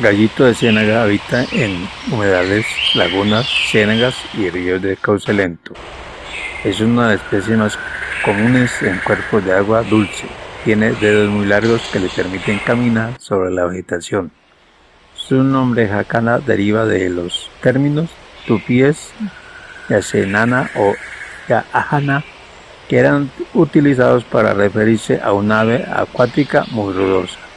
Gallito de ciénaga habita en humedales, lagunas, ciénagas y ríos de cauce lento. Es una de las especies más comunes en cuerpos de agua dulce. Tiene dedos muy largos que le permiten caminar sobre la vegetación. Su nombre jacana deriva de los términos tupíes, yacenana o yaajana, que eran utilizados para referirse a un ave acuática muy rudosa.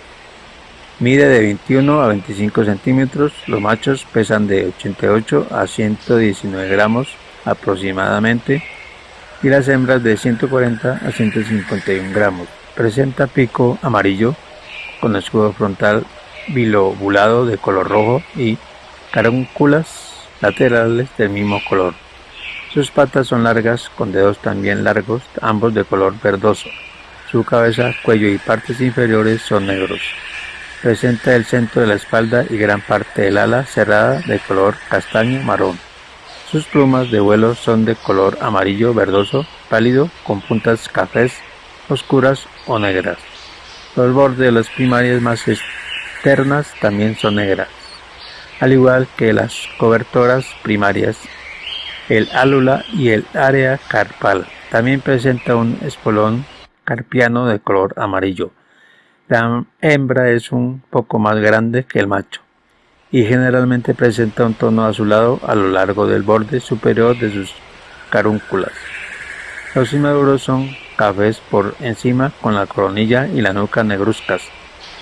Mide de 21 a 25 centímetros, los machos pesan de 88 a 119 gramos aproximadamente y las hembras de 140 a 151 gramos. Presenta pico amarillo con escudo frontal bilobulado de color rojo y carúnculas laterales del mismo color. Sus patas son largas con dedos también largos, ambos de color verdoso. Su cabeza, cuello y partes inferiores son negros. Presenta el centro de la espalda y gran parte del ala cerrada de color castaño marrón. Sus plumas de vuelo son de color amarillo verdoso pálido con puntas cafés oscuras o negras. Los bordes de las primarias más externas también son negras, al igual que las cobertoras primarias, el álula y el área carpal. También presenta un espolón carpiano de color amarillo. La hembra es un poco más grande que el macho y generalmente presenta un tono azulado a lo largo del borde superior de sus carúnculas. Los inmaduros son cafés por encima con la coronilla y la nuca negruzcas,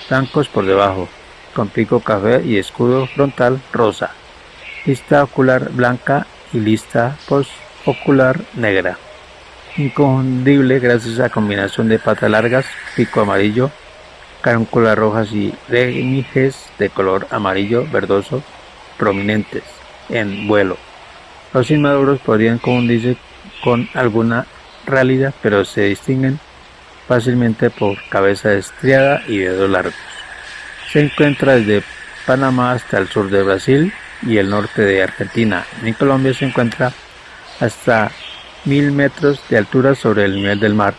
blancos por debajo, con pico café y escudo frontal rosa, lista ocular blanca y lista postocular negra. Inconfundible gracias a combinación de patas largas, pico amarillo, carúnculas rojas y remijes de color amarillo verdoso prominentes en vuelo. Los inmaduros podrían confundirse con alguna rálida, pero se distinguen fácilmente por cabeza estriada y dedos largos. Se encuentra desde Panamá hasta el sur de Brasil y el norte de Argentina. En Colombia se encuentra hasta mil metros de altura sobre el nivel del mar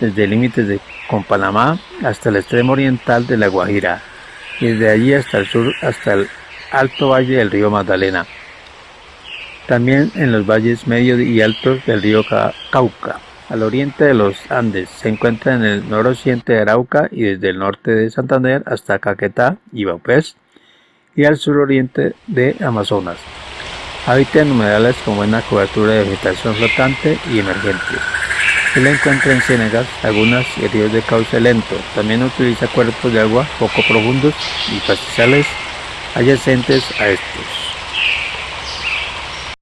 desde límites de, con Panamá hasta el extremo oriental de la Guajira y desde allí hasta el sur hasta el alto valle del río Magdalena. También en los valles medios y altos del río Cauca. Al oriente de los Andes se encuentra en el noroccidente de Arauca y desde el norte de Santander hasta Caquetá y Baupés y al suroriente de Amazonas. Habita en humedales con buena cobertura de vegetación flotante y emergente. Se encuentra en ciénagas, lagunas y ríos de cauce lento. También utiliza cuerpos de agua poco profundos y pastizales adyacentes a estos.